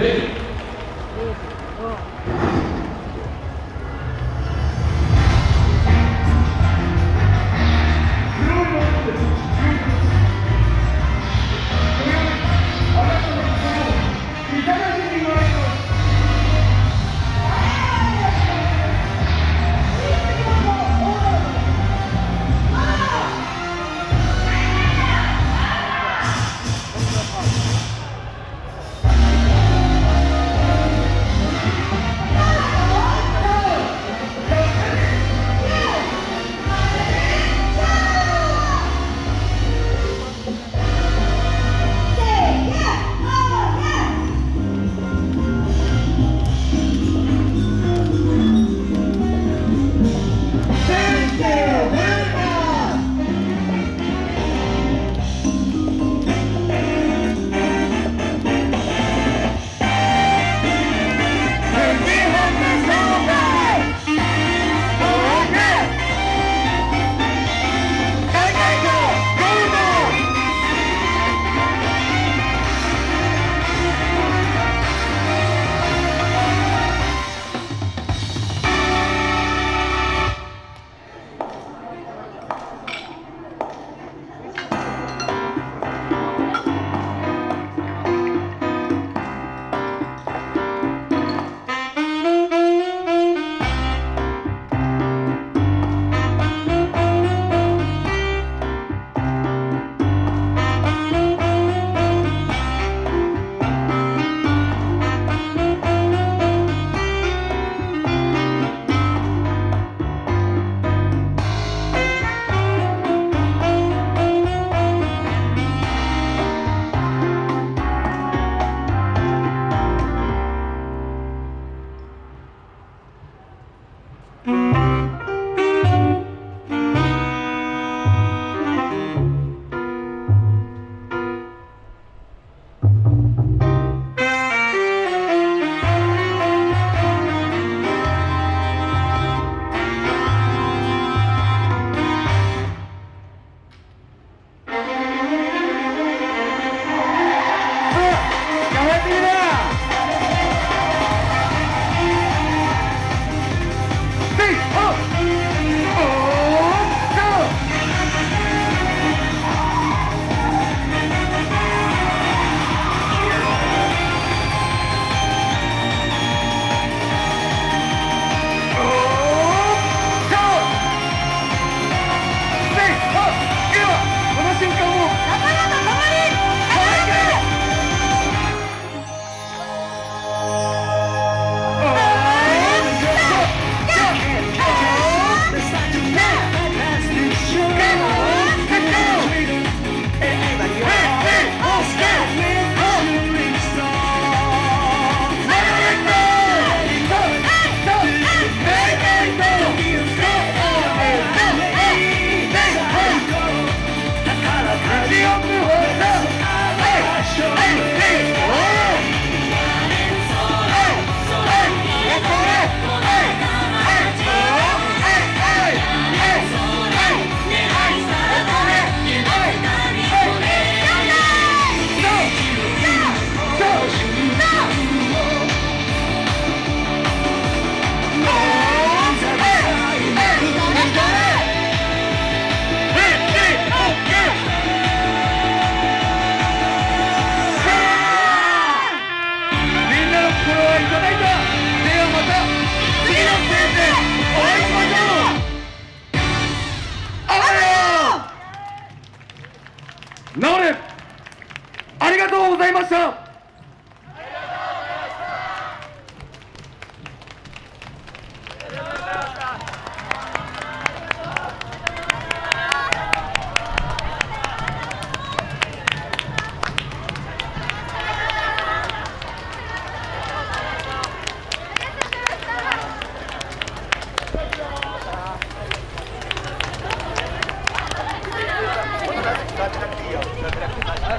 治